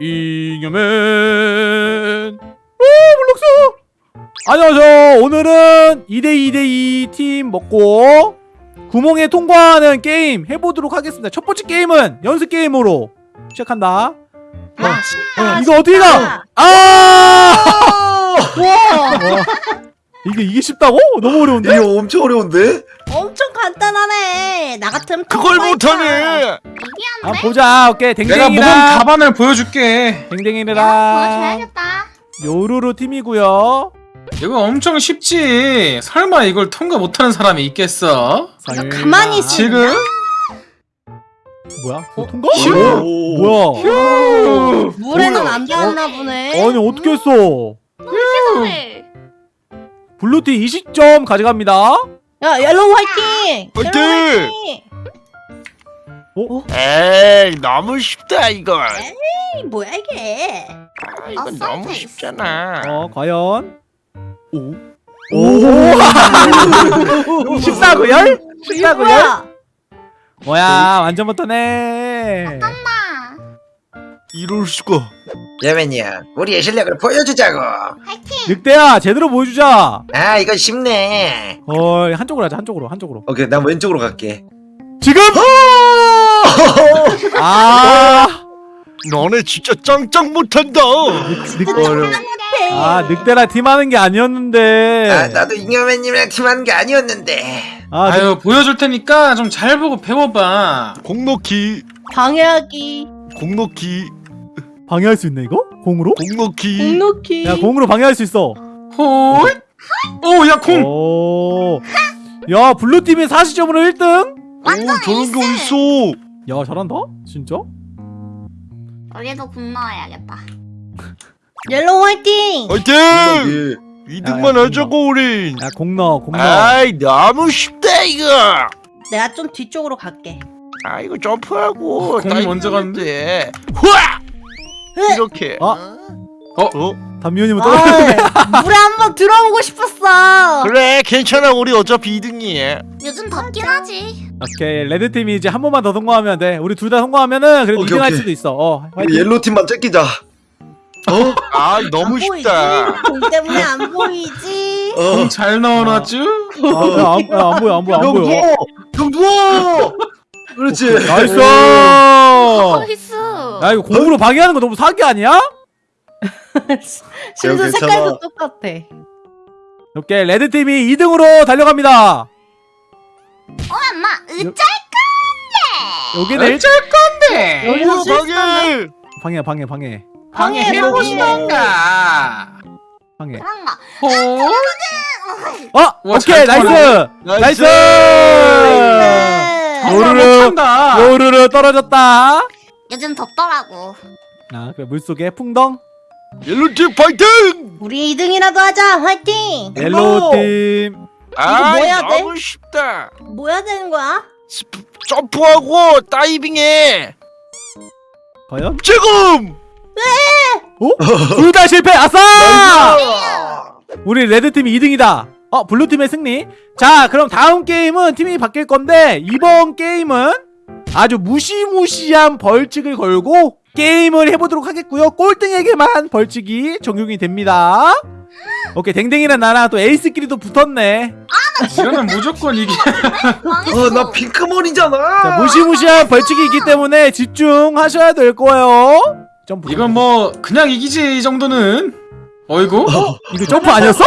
잉여맨. 오 블록스! 안녕하세요. 오늘은 2대2대2 팀 먹고 구멍에 통과하는 게임 해보도록 하겠습니다. 첫 번째 게임은 연습 게임으로 시작한다. 어, 어, 이거 어떻게 가? 아! 와! 이게 이게 쉽다고? 너무 어려운데? 이거 엄청 어려운데? 엄청 간단하네. 나 같으면 그걸. 못하네. 아 보자 오케이 내가 모범 댕댕이랑 답안을 보여줄게. 댕댕이랑 보여줘야겠다. 요루루 팀이고요 이거 엄청 쉽지. 설마 이걸 통과 못하는 사람이 있겠어? 그래서 가만히 있어. 지금? 뭐야? 어, 통과? 오. 뭐야? 물에는 안 닿았나 보네. 아니 어떻게 했어? 세상에. 블루팀 20점 가져갑니다 야, yellow 화이팅! 화이팅! 화이팅! 에이 너무 쉽다 이거. 에이, 뭐야 이게? 아, 이건 어, 너무 쉽잖아. 어 과연 오? 오! 뭐, 쉽다고요? 이게 쉽다고요? 뭐야? 완전 못하네 엄마. 이럴 수가. 야맨이야 우리의 실력을 보여주자고. 화이팅. 늑대야 제대로 보여주자. 아 이거 쉽네. 어 한쪽으로 하자 한쪽으로 한쪽으로. 오케이 난 왼쪽으로 갈게. 지금! 아. 너네 진짜 짱짱 못한다. 아 늑대랑 팀하는 게 아니었는데. 아 나도 잉여맨님이랑 팀하는 게 아니었는데. 아, 늑- 아유 보여줄 테니까 좀 잘 보고 배워봐. 공넣기, 방해하기, 공넣기, 방해할 수 있네 이거? 공으로? 공넣기. 공넣기. 야 공으로 방해할 수 있어 홀. 오야 콩. 오. 야 blue팀이 40점으로 1등? 오 저런 게 어딨어? 야 잘한다? 진짜? 우리도 공 넣어야겠다. yellow 화이팅! 화이팅! 여기 2등만 야, 하자고 우린. 야 공 넣어 공 넣어 아이 너무 쉽다 이거. 내가 좀 뒤쪽으로 갈게. 아 이거 점프하고 어, 공이 다이빙 먼저 하는데. 후아! 이렇게. 어? 어? 담미호님은 떨어 아, 물에 한번 들어오고 싶었어. 그래 괜찮아 우리 어차피 2등이야. 요즘 덥긴 하지. 오케이 red팀이 이제 한 번만 더 성공하면 돼 우리 둘 다 성공하면은 그래도 오케이, 2등 할 오케이. 수도 있어 어 우리 화이팅 yellow 팀만 쫓기자 어? 아 너무 안 쉽다. 보이지? 공 때문에 안 보이지? 어 공 잘 넣어놨쥬? 아, 야, 안, 야, 안 보여 안 보여 안 형 보여 누워 형 누워 그렇지 nice nice. 야 이거 공으로 방해하는 거 너무 사기 아니야? 심지어 괜찮아. 색깔도 똑같아. 오케이 red 팀이 2등으로 달려갑니다 엄마 으짜. 여기는 일... 어쩔 건데. 여기서 방해. 방해 방해 방해 방해해보고 방해. 싶던가. 방해 그런가. 홀. 어! 와, 오케이 잘 nice nice 네. 요르르. 못한다. 요르르 떨어졌다 요즘 덥더라고. 자 그래 물속에 풍덩 yellow팀 파이팅! 우리 2등이라도 하자. 화이팅! yellow팀 아 뭐 해야 돼? 너무 쉽다. 뭐 해야 되는 거야? 스프- 점프하고 다이빙해. 과연? 지금. 어? 둘 다 실패 아싸! 우리 레드팀이 2등이다 어 블루팀의 승리 자 그럼 다음 게임은 팀이 바뀔 건데 이번 게임은 아주 무시무시한 벌칙을 걸고 게임을 해보도록 하겠고요 꼴등에게만 벌칙이 적용이 됩니다 오케이 댕댕이랑 나랑 또 에이스끼리도 붙었네 이거는 무조건 이게. 어나 핑크머리잖아 자 무시무시한 벌칙이 있기 때문에 집중하셔야 될 거예요 점프 이건 뭐 그냥 이기지 이 정도는. 어이구. 이거 점프 아니었어?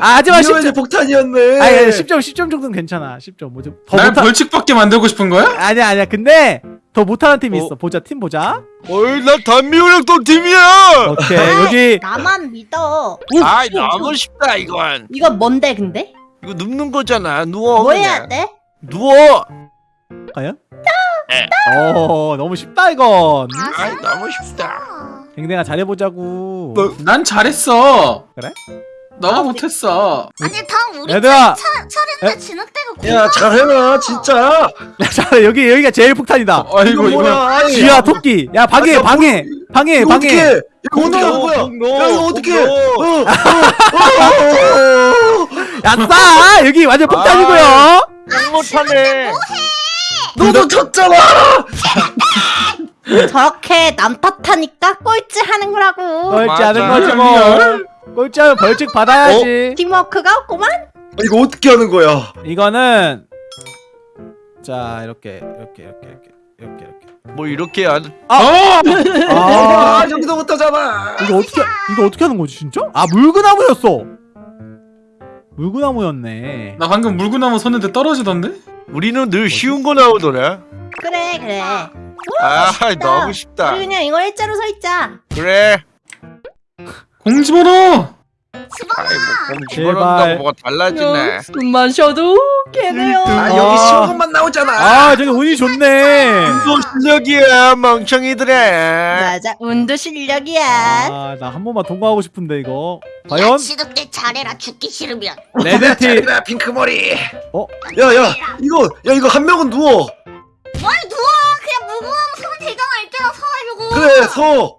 아 하지만 잉여맨이 10점 폭탄이었네 아니 10점 10점 정도는 괜찮아 10점 뭐좀 더날 못하 벌칙받게 만들고 싶은 거야? 아니야 아니야 근데 더 못하는 팀이 어? 있어 보자 팀 보자 어이 나또 팀이야. 오케이 아, 여기 나만 믿어. 아이 너무 쉽다 이건. 이거 뭔데 근데? 이거 눕는 거잖아. 누워. 뭐 그냥. 해야 돼? 누워. 과연? 네. 어 너무 쉽다 이건 아이 너무 쉽다. 댕댕아 잘해보자고 뭐? 난 잘했어. 그래? 너가 못했어. 아니 다음 우리 얘들아! 차, 차례인데 진흙대가 야 잘해라 진짜. 야, 잘 여기 여기가 제일 폭탄이다. 이거 뭐야? 이거. 아니, 쥐야 토끼. 야 방해 아, 방해 방해 이거 방해. 이거 어떻게 하는 거야? 야 이거 공 어떻게 넣어. 야싸! 여기 완전 폭탄이고요. 못하네. 너도 졌잖아! 저렇게 남 탓하니까 꼴찌 하는 거라고. 꼴찌 하는 맞아. 거지 뭐 꼴찌 하면 벌칙 받아야지 팀워크가 없구만. 이거 어떻게 하는 거야? 이거는 자 이렇게 이렇게 이렇게 이렇게 이렇게 이렇게 뭐 이렇게 안 어! 아아 여기서부터잖아. 이거 어떻게 이거 어떻게 하는 거지 진짜? 아 물구나무였어 물구나무였네 나 방금 물구나무 섰는데 떨어지던데? 우리는 늘 쉬운 거 나오더라 그래 그래. 아 너무 쉽다 우리 그냥 이거 일자로 서 있자. 그래 공지번호! 집어넣어. 아이 뭐 제발. 집어넣는다고 뭐가 달라지네 숨만 쉬어도 걔네요. 아 아. 여기 것만 나오잖아. 아 저기 운이 좋네 또 실력이야 멍청이들아 맞아 운도 실력이야. 아 나 한 번만 통과하고 싶은데 이거 과연 지독대 잘해라 죽기 싫으면. 잘해라 핑크머리. 어? 야야 이거 야 이거 한 명은 누워. 뭘 누워 그냥 무궁화무 손 대장할 때나 서가지고. 그래 서.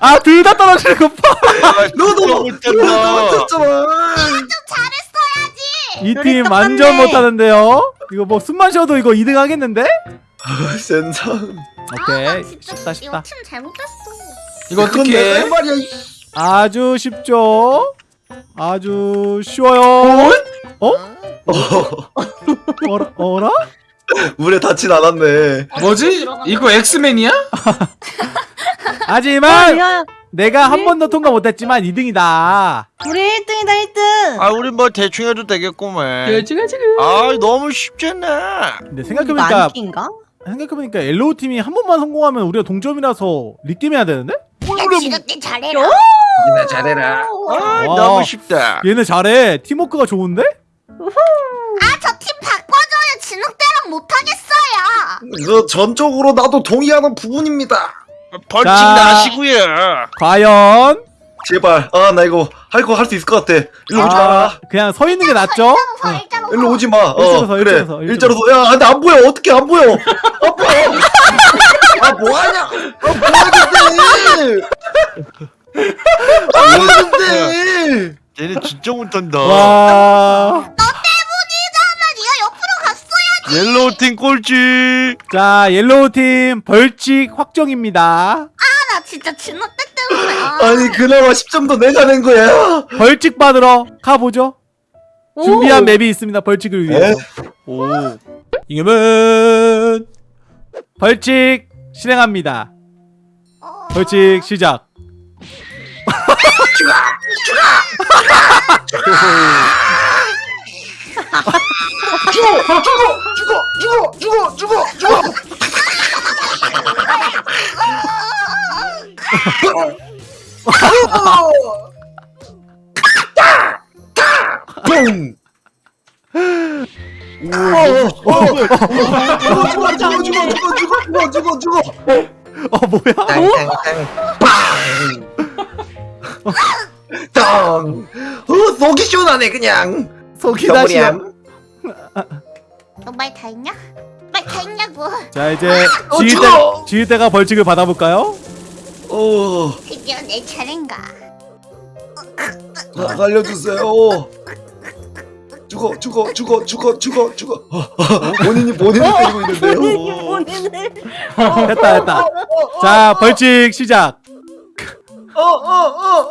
아 둘 다 떨어지는 거 봐 너도 너도 못했잖아. 이 우리 팀 똑같네. 완전 못하는데요 이거 뭐 숨만 쉬어도 이거 2등 하겠는데? 아, 센상. 오케이 아, 나 진짜 쉽다 이거 쉽다 팀 잘못했어. 이거 그건 내가 어떻게. 이- 아주 쉽죠 아주 쉬워요 어? 어, 어라? 어라? 물에 닿진 않았네. 뭐지? 이거 엑스맨이야? 하지만 야, 내가 한 번도 통과 못했지만 2등이다 우리 1등이다 1등. 아 우리 뭐 대충 해도 되겠구만 지금 지금. 아 너무 쉽잖아 근데 생각해보니까 만기인가? 생각해보니까 yellow 팀이 한 번만 성공하면 우리가 동점이라서 regame 해야 되는데? 야 진욱대 잘해라. 나 잘해라. 아 와. 너무 쉽다 얘네 잘해 팀워크가 좋은데? 아저 팀. 진욱대랑 못하겠어요. 그 전적으로 나도 동의하는 부분입니다. 벌칙 자. 나시고요 과연 제발. 아 나 이거 할 거 할 수 있을 것 같아. 일로 오지 마라. 아, 그냥 서 있는 게 낫죠? 서 일자로 일로 오지 마. 어, 일자로 서, 그래. 일자로 서, 일자로 일자로 서. 야, 근데 안 보여. 어떻게 안 보여? 안 보여. 아, 뭐 하냐? 아, 뭐 하는데? 아, 뭐 하는데? 얘네 진짜 못한다 와. yellow 팀 꼴찌 자, yellow 팀 벌칙 확정입니다. 나 진짜 진욱대 때문에. 아. 아니, 그나마 10점도 내가 낸 거야. 벌칙 받으러 가보죠. 준비한 맵이 있습니다. 벌칙을 위해서. 오 이겨면 벌칙 실행합니다. 어. 벌칙 시작. 죽어! 죽어! 죽어! 죽어! 죽어! 죽어! 뿡! 죽어 죽어 죽어 죽어 죽어 죽어 죽어 어, 뭐야? 땅! 어 속이 시원하네 그냥 속이 다시. 덩어리야. 너말 다 했냐? 말 다 했냐고. 자, 이제 어, 지휘대! 지휘대가 벌칙을 받아볼까요? 어 드디어 내 차례인가. 아, 살려주세요 죽어 죽어 죽어 죽어 죽어 죽어 어, 어, 본인이 본인을 때리고 있는데요 본인을. 됐다, 됐다. 자, 벌칙 시작. 어어어어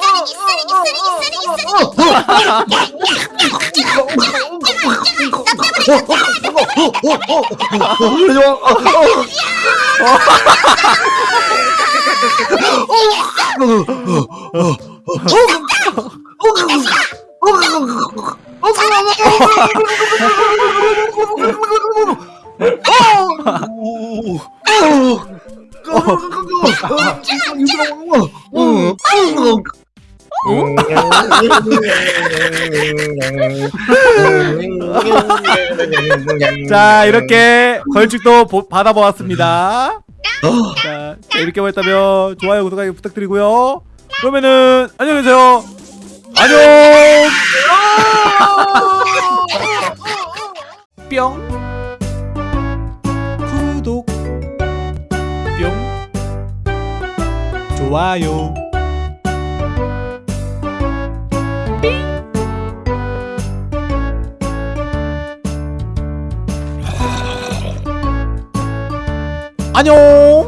자, 이렇게 보- 받아보았습니다. 자, 자, 이렇게 보셨다면 좋아요, 구독하기 부탁드리고요. 그러면은 안녕히 계세요. 안녕. 뿅. 구독. 뿅. 좋아요. 안녕